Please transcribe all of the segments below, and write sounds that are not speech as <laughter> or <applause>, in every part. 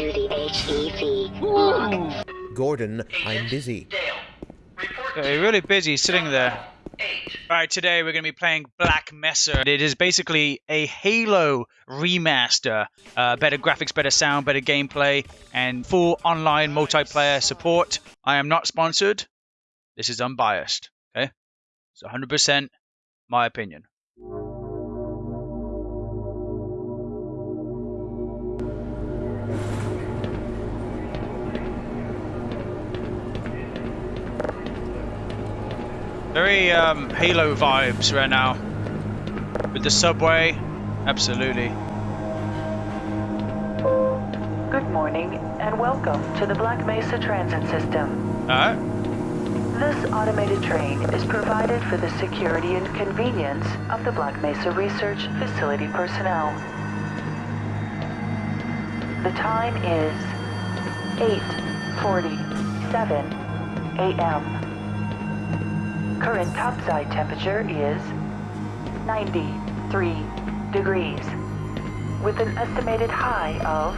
to the HEV. Gordon, I'm busy. Okay, really busy sitting there. Alright, today we're going to be playing Black Mesa. It is basically a Halo remaster. Uh, better graphics, better sound, better gameplay, and full online multiplayer support. I am not sponsored. This is unbiased. Okay? It's 100% my opinion. Very um, Halo vibes right now. With the subway, absolutely. Good morning and welcome to the Black Mesa Transit System. Alright. This automated train is provided for the security and convenience of the Black Mesa Research Facility personnel. The time is 8.47 a.m. Current topside temperature is 93 degrees, with an estimated high of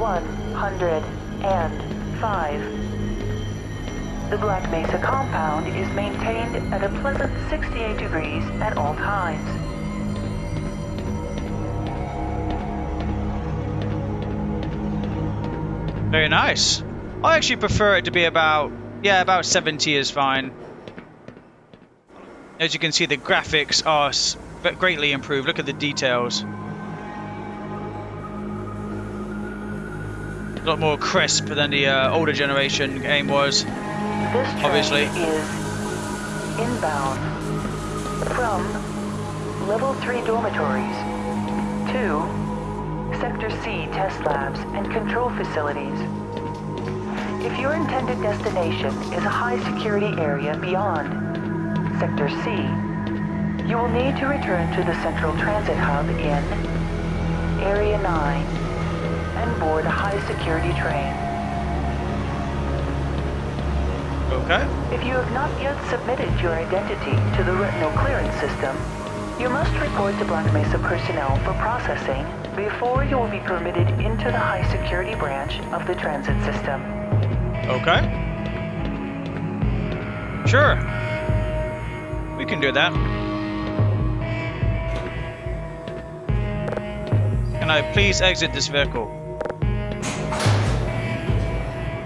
105. The Black Mesa compound is maintained at a pleasant 68 degrees at all times. Very nice. I actually prefer it to be about, yeah, about 70 is fine. As you can see, the graphics are greatly improved. Look at the details. A lot more crisp than the uh, older generation game was. This Obviously. is inbound from level 3 dormitories to Sector C test labs and control facilities. If your intended destination is a high security area beyond Sector C, you will need to return to the Central Transit Hub in Area 9 and board a high security train. Okay. If you have not yet submitted your identity to the retinal clearance system, you must report to Black Mesa personnel for processing before you will be permitted into the high security branch of the transit system. Okay. Sure. We can do that. Can I please exit this vehicle?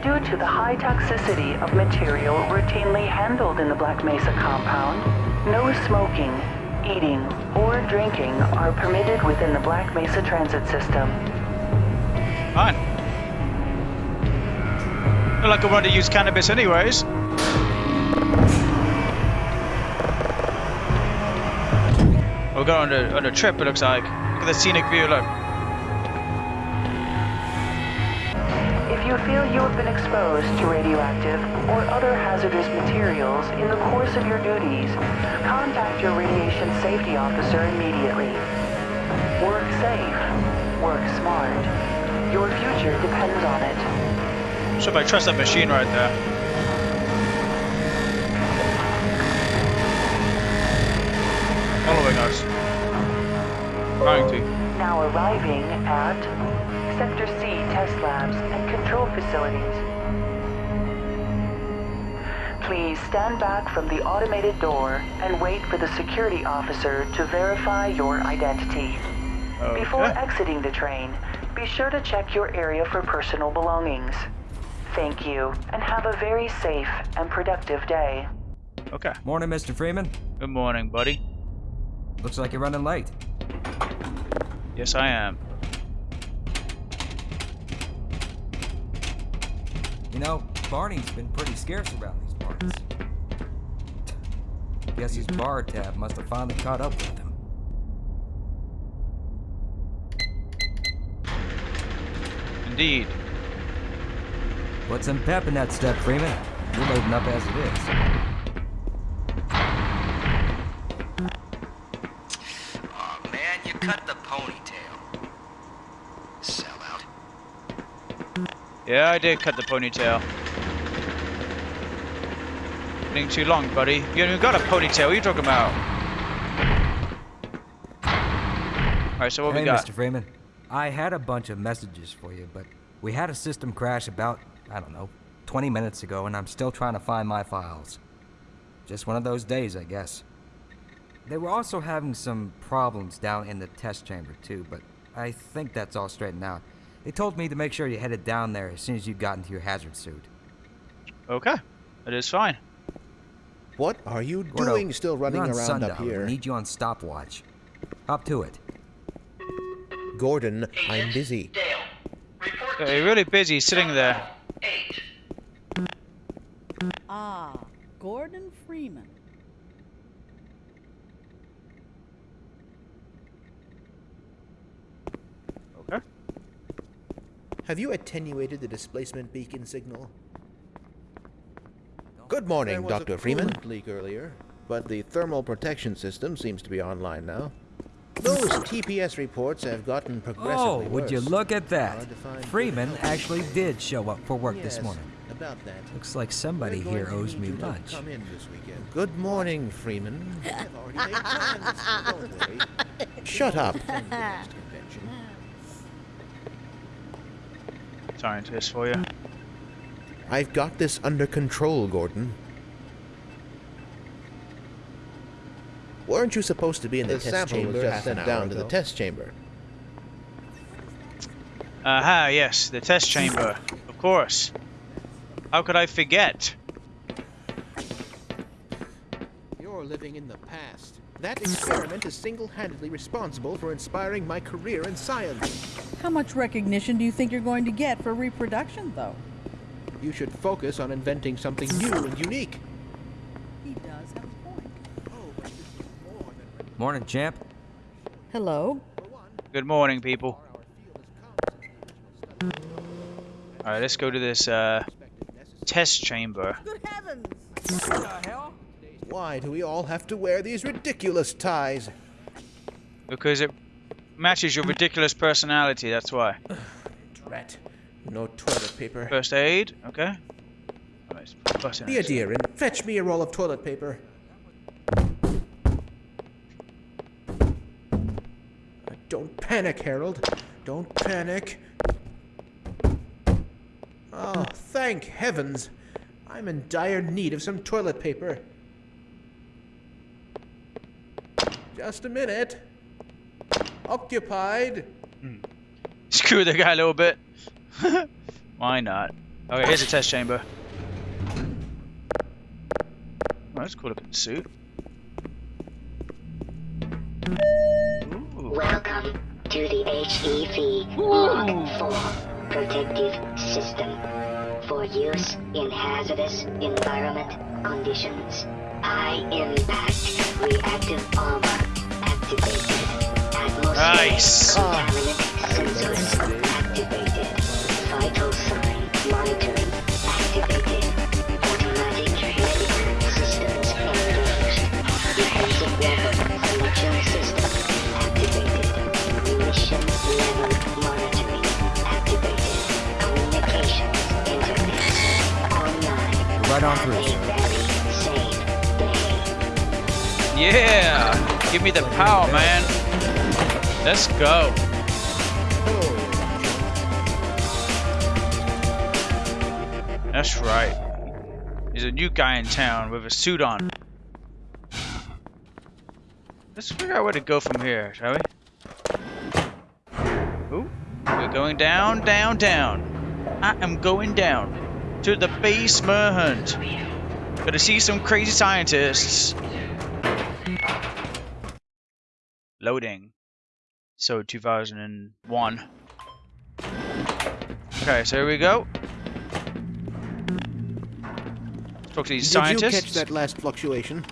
Due to the high toxicity of material routinely handled in the Black Mesa compound, no smoking, eating, or drinking are permitted within the Black Mesa transit system. Fine. Not like I wanted to use cannabis anyways. Going on a, on a trip, it looks like. Look at the scenic view, look. If you feel you have been exposed to radioactive or other hazardous materials in the course of your duties, contact your radiation safety officer immediately. Work safe. Work smart. Your future depends on it. So if I trust that machine right there. 90. Now arriving at Sector C test labs and control facilities. Please stand back from the automated door and wait for the security officer to verify your identity. Okay. Before exiting the train, be sure to check your area for personal belongings. Thank you, and have a very safe and productive day. Okay. Morning, Mr. Freeman. Good morning, buddy. Looks like you're running late. Yes, I am. You know, Barney's been pretty scarce around these parts. Guess his mm-hmm. bar tab must have finally caught up with him. Indeed. Put some pep in that step, Freeman. You're loading up as it is. Aw, man, you cut the ponytail. Sellout. Yeah, I did cut the ponytail. Getting too long, buddy. You haven't even got a ponytail. What are you talking about? Alright, so what hey, we got? Mr. Freeman. I had a bunch of messages for you, but we had a system crash about, I don't know, 20 minutes ago, and I'm still trying to find my files. Just one of those days, I guess. They were also having some problems down in the test chamber, too, but I think that's all straightened out. They told me to make sure you headed down there as soon as you got into your hazard suit. Okay, that is fine. What are you Gordo, doing still running you're around sundial. up here? We need you on stopwatch. Hop to it. Gordon, I'm busy. Dale, report Yeah, you're really busy sitting there. eight. Ah, Gordon Freeman. Have you attenuated the displacement beacon signal? Good morning, There was Dr. a Freeman. coolant leak earlier, but the thermal protection system seems to be online now. <laughs> Those TPS reports have gotten progressively Oh, would you look at that? Hard to find Freeman actually did show up for work this morning. About that. Looks like somebody here owes me lunch. Come in this. Good morning, Freeman. <laughs> Already made plans. Don't worry. <laughs> Shut up. Attend the next convention. Scientist for you. I've got this under control, Gordon. Weren't you supposed to be in the, The test sample chamber was just sent down hour to the test chamber. Aha, yes, the test chamber. Of course. How could I forget? You're living in the past. That experiment is single-handedly responsible for inspiring my career in science. How much recognition do you think you're going to get for reproduction, though? You should focus on inventing something new and unique. He does have a point. Oh, but this is more than Morning, champ. Hello? Good morning, people. Our field has come since the original study. Alright, let's go to this uh, test chamber. Good heavens! What the hell? Why do we all have to wear these ridiculous ties? Because it matches your ridiculous personality, that's why. Rat. No toilet paper. First aid, okay. Button Be a dear and fetch me a roll of toilet paper. Don't panic, Harold. Don't panic. Oh, thank heavens. I'm in dire need of some toilet paper. Just a minute. Occupied. Screw the guy a little bit. <laughs> Why not? Okay, here's a test chamber. Oh, that's a cool looking suit. Ooh. Welcome to the HEV Mark IV protective system for use in hazardous environment conditions. High impact reactive armor activated. Atmospheric Nice. contaminant sensors activated. Vital sign monitoring me the power, man. Let's go. That's right. There's a new guy in town with a suit on. Let's figure out where to go from here, shall we? Ooh, we're going down, down, down. I am going down to the basement. Gonna see some crazy scientists. Loading. So 2001. Okay, so here we go. Talk to these Did you catch that last fluctuation?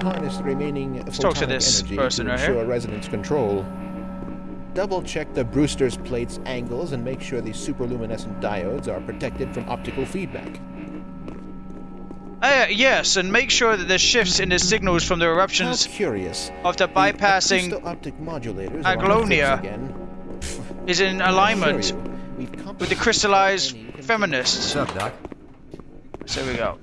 Harness the remaining Let's talk to photonic this energy person to right here. ensure resonance control. Double check the Brewster's plate's angles and make sure the superluminescent diodes are protected from optical feedback. Uh, yes, and make sure that the shifts in the signals from the How eruptions curious. of the The bypassing optic modulators are on the Aglonia is in alignment with the crystallized any feminists. What's up, Doc? So here we go.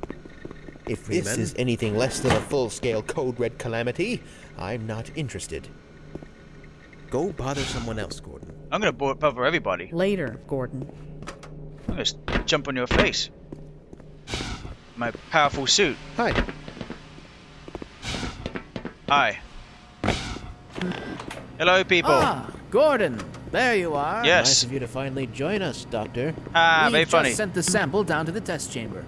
If this is anything less than a full-scale code red calamity, I'm not interested. Go bother someone else, Gordon. I'm gonna bother everybody. Later, Gordon. I'm gonna jump on your face. My powerful suit. Hi. Hi. Hello, people. Ah, Gordon, there you are. Yes. Nice of you to finally join us, Doctor. Ah, we very just funny. sent the sample down to the test chamber.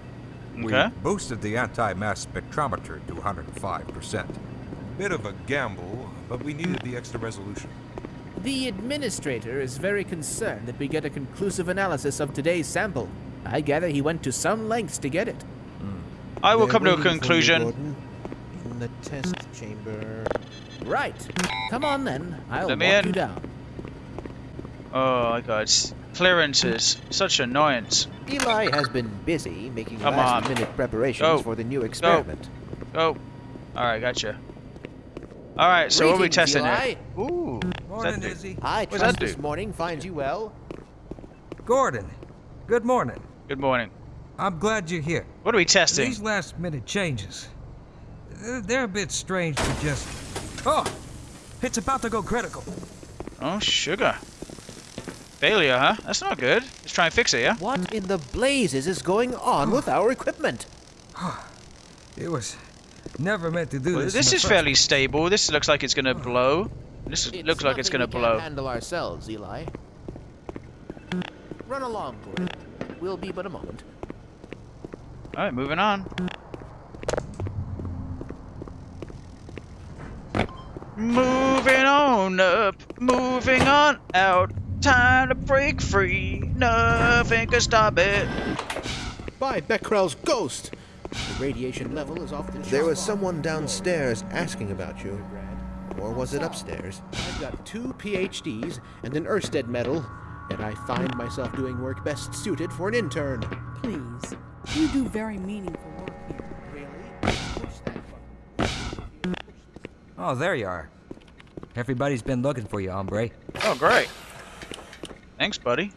Okay. We boosted the anti-mass spectrometer to 105%. Bit of a gamble, but we needed the extra resolution. The administrator is very concerned that we get a conclusive analysis of today's sample. I gather he went to some lengths to get it. I will They're come to a waiting for you, conclusion. Gordon, in the test chamber. Right. Come on then. I'll Let walk in. you down. Oh my god, clearances. Such annoyance. Eli has been busy making Come on. last-minute preparations Go. for the new experiment. Go. Alright, gotcha. Alright, so what are we testing Eli. here? Ooh. Morning. Izzy. I What's trust that this do? morning finds you well. Gordon, good morning. Good morning. I'm glad you're here. What are we testing? These last minute changes, they're, they're a bit strange to just. Oh! It's about to go critical. Oh, sugar. Failure, huh? That's not good. Let's try and fix it, yeah? What in the blazes is going on with our equipment? <sighs> It was never meant to do Well, this. this in the is first- fairly stable. This looks like it's gonna <sighs> blow. This looks like it's gonna we blow. Can't handle ourselves, Eli. Run along, Gordon. We'll be but a moment. Alright, moving on. Moving on up, moving on out. Time to break free. Nothing can stop it. By Becquerel's ghost! The radiation level is off the There was someone downstairs asking about you. Or was it upstairs? I've got two PhDs and an Oersted medal, and I find myself doing work best suited for an intern. Please. You do very meaningful work here. Really? Oh, there you are. Everybody's been looking for you, hombre. Oh, great. Thanks, buddy.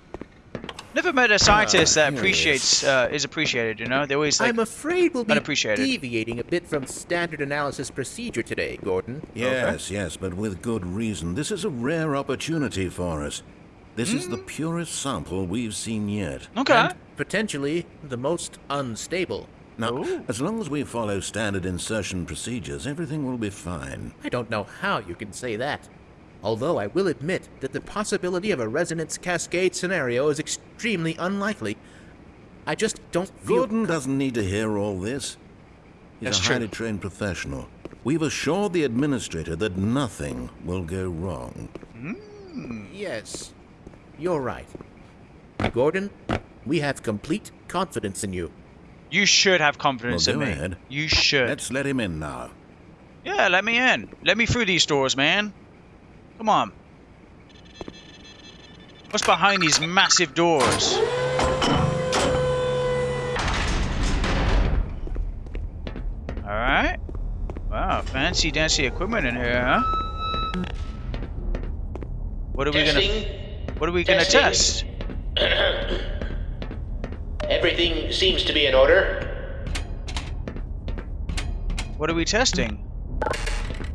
Never met a scientist that here he appreciates uh, is appreciated. You know, they always like. I'm afraid we'll be deviating a bit from standard analysis procedure today, Gordon. Yes, yes, but with good reason. This is a rare opportunity for us. This is the purest sample we've seen yet. okay. And potentially the most unstable. Now, Ooh. as long as we follow standard insertion procedures, everything will be fine. I don't know how you can say that. Although I will admit that the possibility of a resonance cascade scenario is extremely unlikely. I just don't feel. Gordon doesn't need to hear all this. He's That's a true. highly trained professional. We've assured the administrator that nothing will go wrong. Yes, you're right. Gordon, we have complete confidence in you. You should have confidence Well, in go me. ahead. You should. Let's let him in now. Yeah, let me in. Let me through these doors, man. Come on. What's behind these massive doors? Alright. Wow, fancy dancy equipment in here, huh? What are we gonna what are we gonna test? <clears throat> Testing. Everything seems to be in order. What are we testing?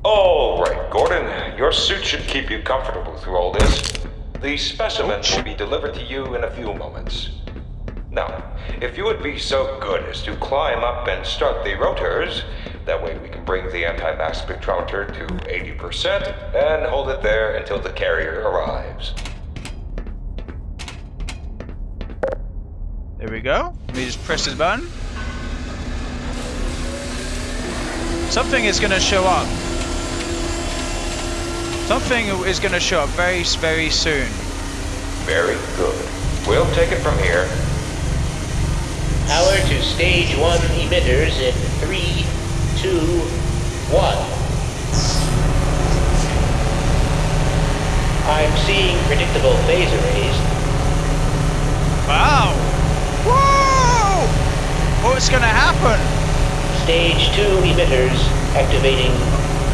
All right, Gordon. Your suit should keep you comfortable through all this. The specimen will be delivered to you in a few moments. Now, if you would be so good as to climb up and start the rotors, that way we can bring the anti-mass spectrometer to 80% and hold it there until the carrier arrives. There we go. Let me just press this button. Something is gonna show up. Something is gonna show up very, very soon. Very good. We'll take it from here. Power to stage one emitters in three, two, one. I'm seeing predictable phase arrays. Wow! Whoa! What's gonna happen? Stage two emitters activating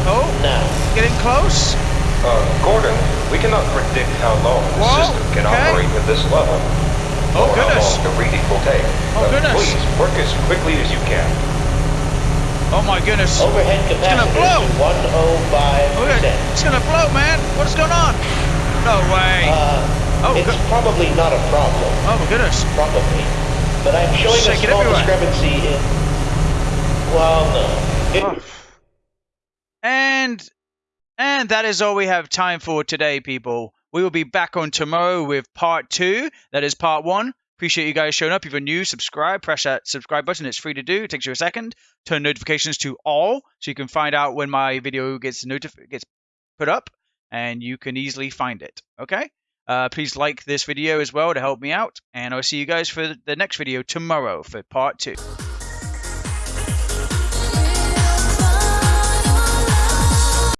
Oh, now. getting close. Uh, Gordon, we cannot predict how long the Whoa, system can okay. operate at this level. Oh, or goodness. how long the reading will take. Oh, Uh, goodness. Please, work as quickly as you can. Oh my goodness. Overhead It's gonna capacity blow. 105%. It's gonna blow, man. What is going on? No way. Uh, oh, it's probably not a problem. Oh my goodness. Probably. But I'm showing a Shake it small everywhere. discrepancy in... Well, no. It, Oh. And and that is all we have time for today, people. We will be back on tomorrow with part two. That is part one. Appreciate you guys showing up. If you're new, subscribe. Press that subscribe button. It's free to do. It takes you a second. Turn notifications to all so you can find out when my video gets notif- gets put up, and you can easily find it. Okay. Uh, please like this video as well to help me out, and I'll see you guys for the next video tomorrow for part two.